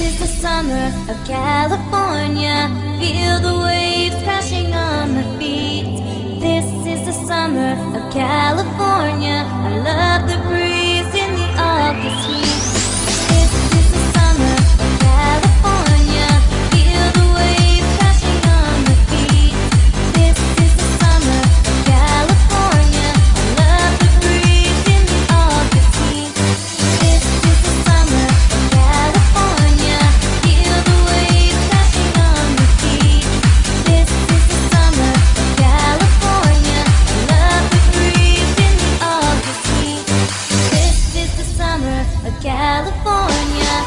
is the summer of California. Feel the waves crashing a California.